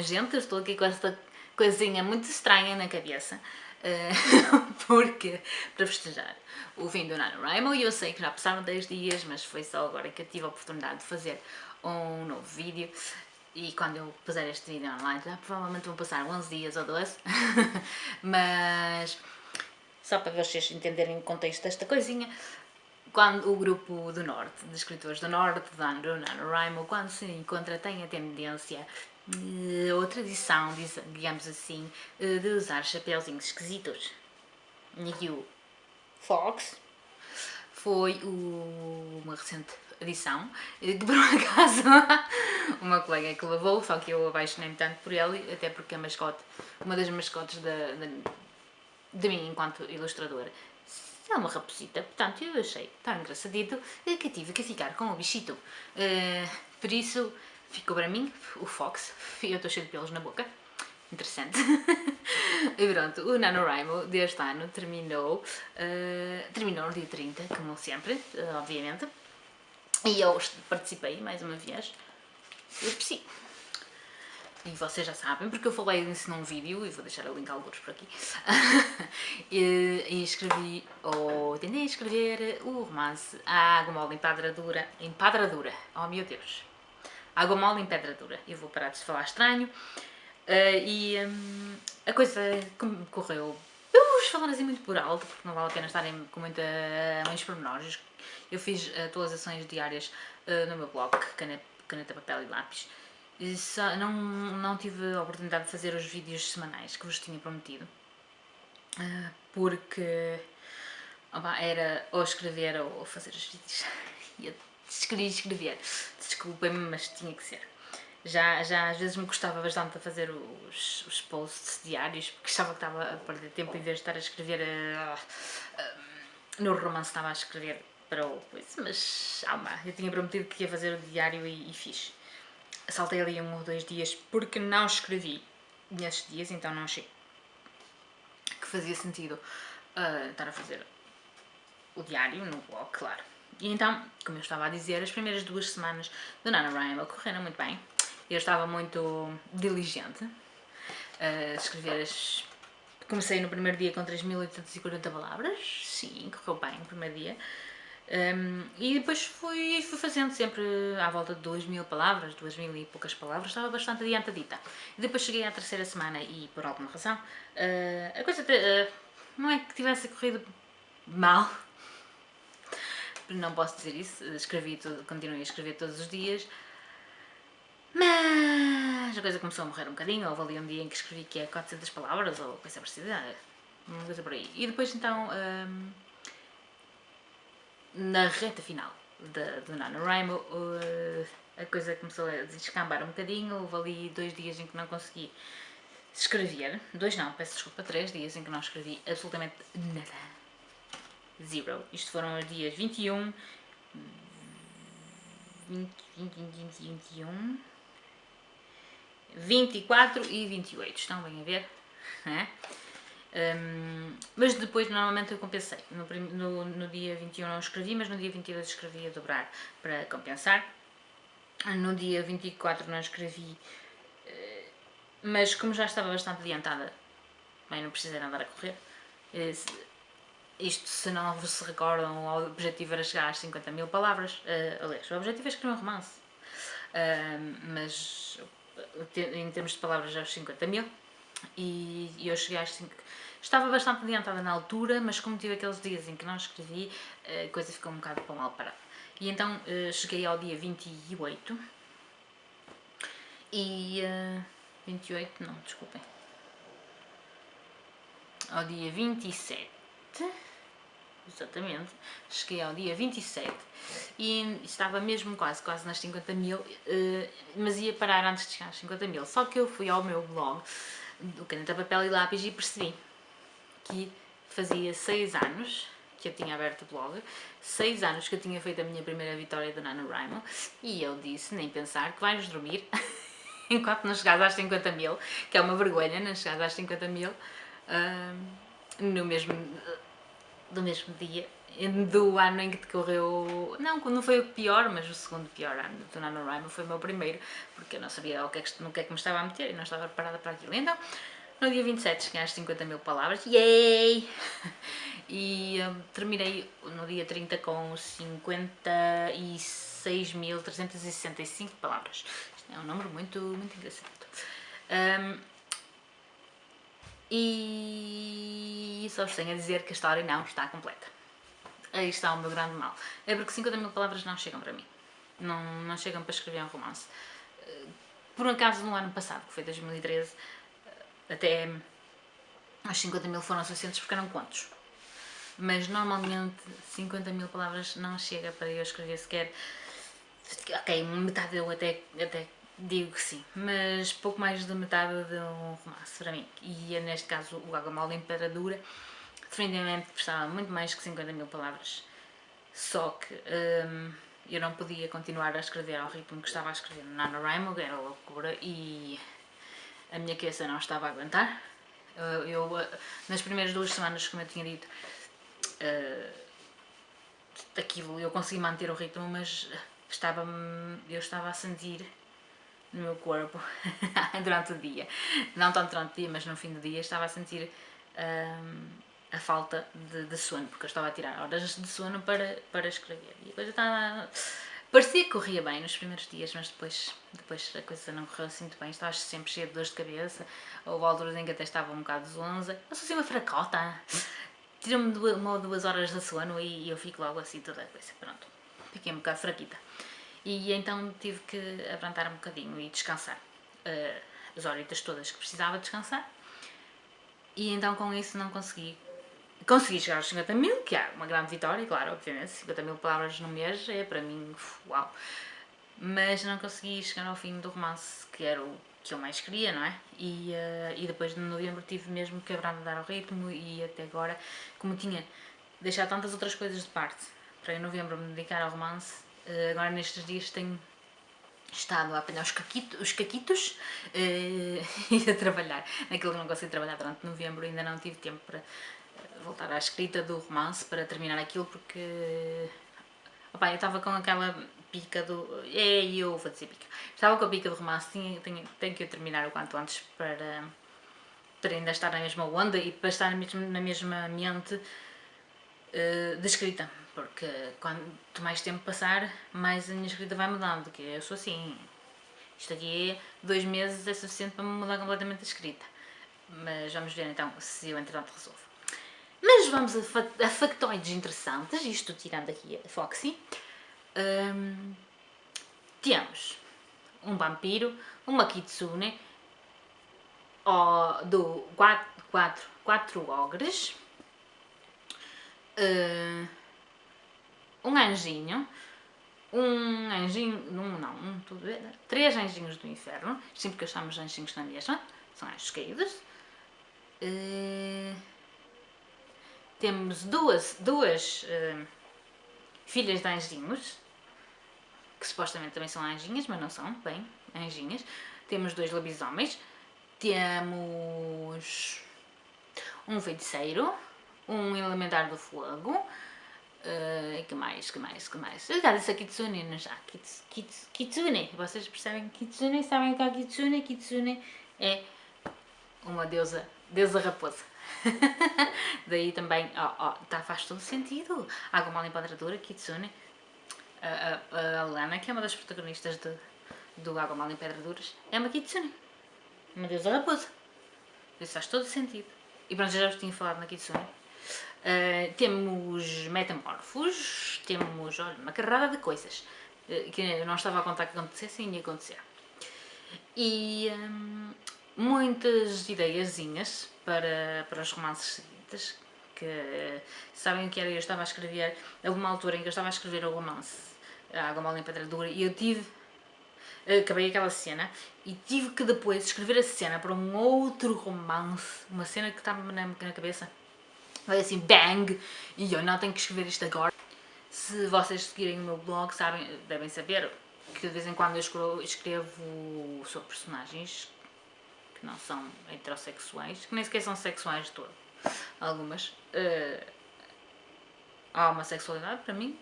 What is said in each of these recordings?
Gente, eu estou aqui com esta coisinha muito estranha na cabeça. Uh, porque, para festejar o fim do NaNoWriMo, e eu sei que já passaram 10 dias, mas foi só agora que eu tive a oportunidade de fazer um novo vídeo. E quando eu puser este vídeo online, já provavelmente vão passar 11 dias ou 12. mas, só para vocês entenderem o contexto desta coisinha, quando o grupo do Norte, de escritores do Norte, do NaNoWriMo, quando se encontra, tem a tendência ou tradição, digamos assim, uh, de usar chapéuzinhos esquisitos. E o Fox foi o, uma recente edição, que por um acaso uma colega que levou, só que eu apaixonei-me tanto por ele, até porque a mascote, uma das mascotes da, de mim enquanto ilustradora, é uma raposita, portanto eu achei tão engraçadito que tive que ficar com o bichito. Uh, por isso, ficou para mim, o Fox, eu estou cheio de pelos na boca. Interessante. e pronto, o NaNoWriMo deste ano terminou, uh, terminou no dia 30, como sempre, uh, obviamente. E eu participei mais uma vez. Eu sim. E vocês já sabem, porque eu falei nisso num vídeo, e vou deixar o link alguns por aqui, e, e, escrevi, ou tentei escrever o romance A Água Mole em Pedra Dura, em Pedra Dura, oh meu Deus, Água Mole em Pedra Dura, eu vou parar de falar estranho, uh, e um, a coisa correu, eu vou falar assim muito por alto, porque não vale a pena estarem com muita, muitos pormenores, eu fiz atualizações diárias uh, no meu blog, caneta, caneta, papel e lápis, e só, não, não tive a oportunidade de fazer os vídeos semanais que vos tinha prometido, uh, porque opa, era ou escrever ou fazer os vídeos, queria escrever, desculpem-me, mas tinha que ser. Já, já às vezes me gostava bastante de fazer os, os posts diários, porque achava que estava a perder tempo em vez de estar a escrever uh, uh, no romance estava a escrever para o coisa, mas alma, eu tinha prometido que ia fazer o diário e, e fiz. Saltei ali um ou dois dias porque não escrevi nesses dias, então não achei que fazia sentido uh, estar a fazer o diário no blog, claro. E então, como eu estava a dizer, as primeiras duas semanas do NaNoWriMo correram muito bem. Eu estava muito diligente a escrever as... Comecei no primeiro dia com 3.840 palavras, sim, correu bem o primeiro dia. Um, e depois fui, fui fazendo sempre à volta de 2 mil palavras, 2 mil e poucas palavras, estava bastante adiantadita. E depois cheguei à terceira semana e, por alguma razão, uh, a coisa uh, não é que tivesse corrido mal, não posso dizer isso, escrevi tudo, continuei a escrever todos os dias, mas a coisa começou a morrer um bocadinho, houve ali um dia em que escrevi que é 400 palavras ou coisa parecida, uma coisa por aí. E depois então... Um, na reta final do NaNoWriMo uh, a coisa começou a descambar um bocadinho, houve ali dois dias em que não consegui escrever, dois não, peço desculpa, três dias em que não escrevi absolutamente nada. Zero. Isto foram os dias 21, 20, 20, 20, 21, 24 e 28. Estão bem a ver? É? Um, mas depois normalmente eu compensei. No, no, no, dia 21 não escrevi, mas no dia 22 escrevi a dobrar para compensar. No dia 24 não escrevi, eh, mas como já estava bastante adiantada, bem, não precisei andar a correr. Eh, isto, se não se recordam, o objetivo era chegar às 50 mil palavras. Uh, aliás, o objetivo é escrever um romance. Uh, mas em termos de palavras, aos 50 mil e, eu cheguei às 5... Estava bastante adiantada na altura, mas como tive aqueles dias em que não escrevi, a coisa ficou um bocado para mal parada. E então eh, cheguei ao dia 28 e... Uh, 28, não, desculpem. Ao dia 27, exatamente, cheguei ao dia 27 e estava mesmo quase, quase nas 50 mil, uh, mas ia parar antes de chegar às 50 mil. Só que eu fui ao meu blog do caneta, papel e lápis e percebi que fazia 6 anos que eu tinha aberto o blog, 6 anos que eu tinha feito a minha primeira vitória do NaNoWriMo e eu disse, nem pensar, que vais dormir enquanto não chegares às 50 mil, que é uma vergonha não chegares às 50 mil, uh, no mesmo, do mesmo dia do ano em que decorreu, não, não foi o pior, mas o segundo pior ano do NaNoWriMo foi o meu primeiro, porque eu não sabia o que é que, no que é que me estava a meter e não estava preparada para aquilo. Então, no dia 27 cheguei às 50 mil palavras, yay! E um, terminei no dia 30 com 56.365 palavras. Isto é um número muito, muito engraçado. Um, e só vos tenho a dizer que a história não está completa. Aí está o meu grande mal. É porque 50 mil palavras não chegam para mim. Não, não chegam para escrever um romance. Por um acaso, no ano passado, que foi 2013, até as 50 mil foram suficientes porque eram contos. Mas normalmente 50 mil palavras não chega para eu escrever sequer. Ok, metade eu até, até digo que sim, mas pouco mais de metade de um romance para mim. E é neste caso o Água Mal Imperadura, definitivamente prestava muito mais que 50 mil palavras. Só que hum, eu não podia continuar a escrever ao ritmo que estava a escrever no NaNoWriMo, era loucura, e a minha cabeça não estava a aguentar. Eu, eu nas primeiras duas semanas, como eu tinha dito, uh, aquilo eu consegui manter o ritmo, mas estava eu estava a sentir no meu corpo durante o dia. Não tanto durante o dia, mas no fim do dia estava a sentir um, a falta de, de, sono, porque eu estava a tirar horas de sono para, para escrever. E depois eu estava... Parecia que corria bem nos primeiros dias, mas depois, depois a coisa não correu assim muito bem. Estava sempre cheia de dores de cabeça. Houve alturas em que até estava um bocado zonza. Eu sou assim uma fracota. Tirou-me uma ou duas horas de sono e eu fico logo assim toda a coisa. Pronto. Fiquei um bocado fraquita e então tive que abrantar um bocadinho e descansar. Uh, as horitas todas que precisava descansar. E então com isso não consegui consegui chegar aos 50 mil, que é uma grande vitória, claro, obviamente, 50 mil palavras no mês é para mim, uau. Mas não consegui chegar ao fim do romance que era o que eu mais queria, não é? E, uh, e depois de novembro tive mesmo que abrandar o ritmo e até agora, como tinha deixado tantas outras coisas de parte para em novembro me dedicar ao romance, agora nestes dias tenho estado a apanhar os, caquito, os caquitos uh, e a trabalhar naquilo que não consegui trabalhar durante novembro, ainda não tive tempo para eh, voltar à escrita do romance, para terminar aquilo, porque opa, eu estava com aquela pica do... é, eu vou dizer pica. Estava com a pica do romance, tinha, tenho, tenho que terminar o quanto antes para, para ainda estar na mesma onda e para estar na mesma, na mesma mente uh, de escrita porque quanto mais tempo passar, mais a minha escrita vai mudando, que eu sou assim. Isto aqui, dois meses é suficiente para me mudar completamente a escrita. Mas vamos ver então se eu entretanto resolvo. Mas vamos a, a factoides interessantes, isto tirando aqui a Foxy. Um, temos um vampiro, uma kitsune, oh, do quatro, quatro, quatro ogres, uh, um anjinho, um anjinho, um, não, um, tudo, três anjinhos do inferno, sempre que achamos anjinhos na mesma, são anjos caídos. Uh, temos duas, duas uh, filhas de anjinhos, que supostamente também são anjinhas, mas não são, bem, anjinhas. Temos dois lobisomens, temos um feiticeiro, um elementar do fogo, Uh, que mais, que mais, que mais? Eu já disse a Kitsune não já. Kits, kits, kitsune. Vocês percebem Kitsune? Sabem que a Kitsune? Kitsune é uma deusa, deusa raposa. Daí também, ó, ó, tá, faz todo sentido. Água mal Empodradora, Kitsune. A, a, a Lana, que é uma das protagonistas de, do Água mal em Pedraduras, é uma Kitsune. Uma deusa raposa. Isso faz todo sentido. E pronto, já vos tinha falado na Kitsune. Uh, temos metamorfos, temos olha, uma carrada de coisas uh, que eu não estava a contar que acontecessem e ia acontecer. E um, muitas ideiazinhas para, para os romances seguintes, que sabem o que era, eu estava a escrever, houve uma altura em que eu estava a escrever o romance A Água Mal em Pedra Dura e eu tive acabei aquela cena e tive que depois escrever a cena para um outro romance, uma cena que estava na, na cabeça Vai assim, bang! E eu não tenho que escrever isto agora. Se vocês seguirem o meu blog, sabem, devem saber que de vez em quando eu escrevo, sobre personagens que não são heterossexuais, que nem sequer são sexuais de todo. Algumas. Uh, a homossexualidade, para mim.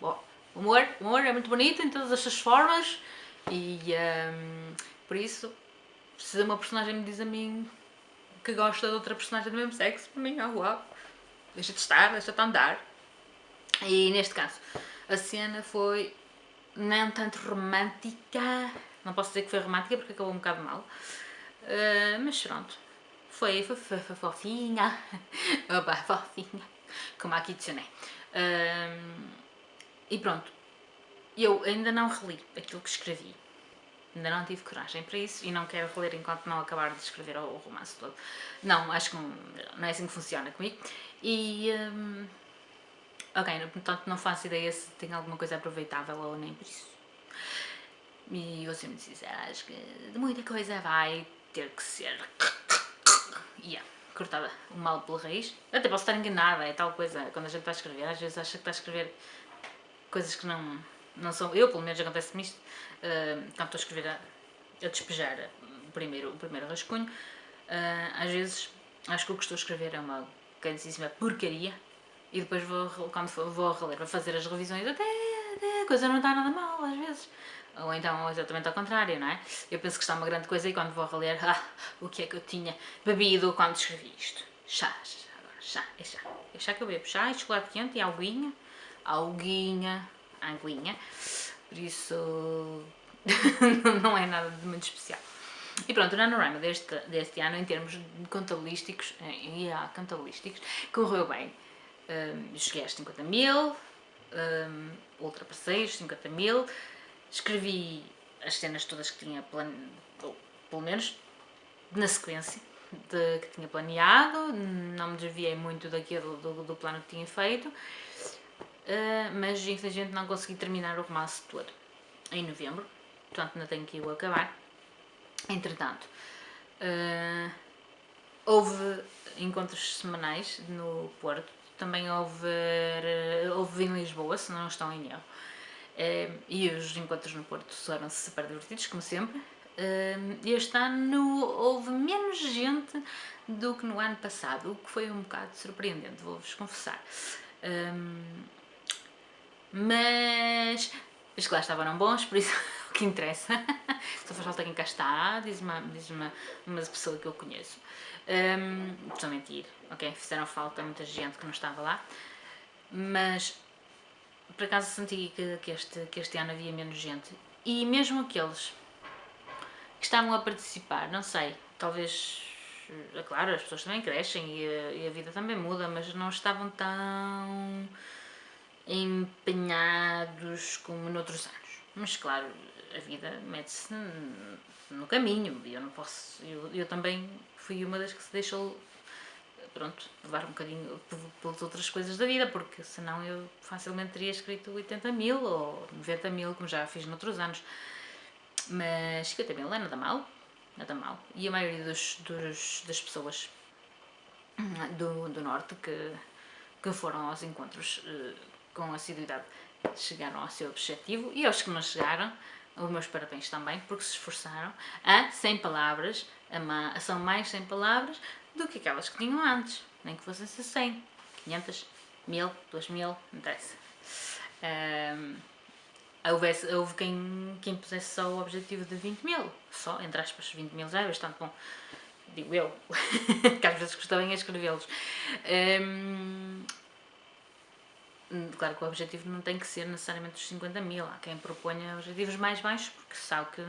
Bom, o humor, o humor é muito bonito em todas as formas e um, por isso, se uma personagem me diz a mim que gosta de outra personagem do mesmo sexo, para mim, ah, uau, deixa de estar, deixa de andar. E neste caso, a cena foi não tanto romântica, não posso dizer que foi romântica porque acabou um bocado mal, uh, mas pronto, foi, foi, foi, foi fofinha, opa, fofinha, como aqui adicionei. Uh, e pronto, eu ainda não reli aquilo que escrevi, ainda não tive coragem para isso e não quero reler enquanto não acabar de escrever o, romance todo. Não, acho que não, não é assim que funciona comigo. E, um, ok, portanto não faço ideia se tem alguma coisa aproveitável ou nem por isso. E vou ser muito sincera, acho que de muita coisa vai ter que ser yeah, cortada o mal pela raiz. Até posso estar enganada, é tal coisa, quando a gente está a escrever, às vezes acha que está a escrever coisas que não, não são, eu pelo menos acontece-me isto, uh, quando estou a escrever a, a despejar o primeiro, o primeiro rascunho, uh, às vezes acho que o que estou a escrever é uma grandíssima porcaria e depois vou, quando vou reler, vou fazer as revisões, até, até a coisa não está nada mal às vezes. Ou então exatamente ao contrário, não é? Eu penso que está uma grande coisa e quando vou reler, ah, o que é que eu tinha bebido quando escrevi isto? Chá, chá, chá, é chá. É chá que eu bebo, chá e chocolate quente e alguinha, alguinha, anguinha. Por isso não é nada de muito especial. E pronto, o NaNoWriMo deste, deste ano, em termos contabilísticos, há contabilísticos, correu bem. Um, cheguei aos 50 mil, um, ultrapassei os 50 mil, escrevi as cenas todas que tinha planeado, pelo menos na sequência de, que tinha planeado, não me desviei muito daquilo do, do plano que tinha feito, uh, mas infelizmente não consegui terminar o romance todo em novembro, portanto ainda tenho que o acabar. Entretanto, uh, houve encontros semanais no Porto, também houve, houve em Lisboa, se não estão em erro. Uh, e os encontros no Porto foram super divertidos, como sempre. Uh, este ano houve menos gente do que no ano passado, o que foi um bocado surpreendente, vou-vos confessar. Mas os que lá estavam bons, por isso o que interessa. Só faz falta quem cá está, diz uma, diz uma, uma pessoa que eu conheço. Um, estou a mentir, ok? Fizeram falta muita gente que não estava lá, mas por acaso senti que, que, este, que este ano havia menos gente. E mesmo aqueles que estavam a participar, não sei, talvez, é claro, as pessoas também crescem e a, e a vida também muda, mas não estavam tão empenhados como noutros anos. Mas claro, a vida mete-se no caminho e eu não posso, eu, eu também fui uma das que se deixou pronto, levar um bocadinho pelas outras coisas da vida, porque senão eu facilmente teria escrito 80 mil ou 90 mil, como já fiz noutros anos. Mas 50 mil é nada mal, nada mal. E a maioria dos, dos das pessoas do, do Norte que, que foram aos encontros uh, com assiduidade chegaram ao seu objetivo e aos que não chegaram, os meus parabéns também, porque se esforçaram a, sem palavras, a, são mais sem palavras do que aquelas que tinham antes, nem que fossem 100, 500, 1000, 2000, não interessa. Um, houvesse, houve quem, quem pusesse só o objetivo de 20 mil, só, entre aspas, 20 mil já é bastante bom, digo eu, que às vezes custa bem escrevê-los. Um, Claro que o objetivo não tem que ser necessariamente os 50 mil, há quem proponha objetivos mais baixos porque sabe que,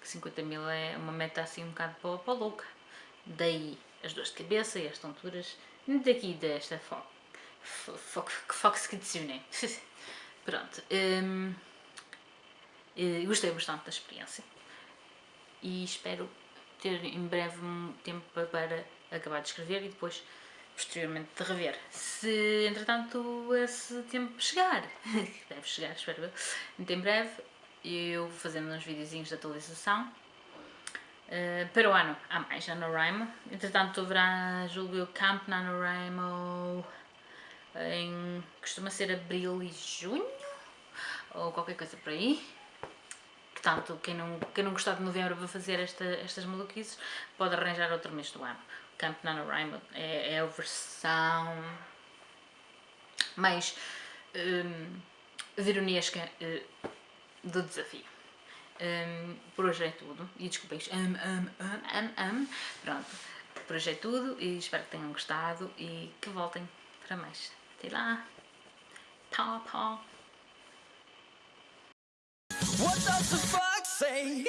que 50 mil é uma meta assim um bocado para, para louca. Daí as dores de cabeça e as tonturas daqui desta foco, foco que dicione. Pronto, hum, eh, gostei bastante da experiência e espero ter em breve um tempo para acabar de escrever e depois posteriormente de rever. Se, entretanto, esse tempo chegar, deve chegar, espero eu, muito em breve, eu fazendo uns videozinhos de atualização. Uh, para o ano há mais NaNoWriMo, entretanto haverá, julgo eu, Camp NaNoWriMo em, costuma ser abril e junho, ou qualquer coisa por aí. Portanto, quem não, quem não gostar de novembro para fazer esta, estas maluquices, pode arranjar outro mês do ano. Camp NaNoWriMo é, é a versão mais um, veronesca uh, do desafio. Um, por hoje é tudo. E desculpem, um, um, um, um, um. Pronto, por hoje é tudo e espero que tenham gostado e que voltem para mais. Até lá. Tchau, tchau. What does the fuck say?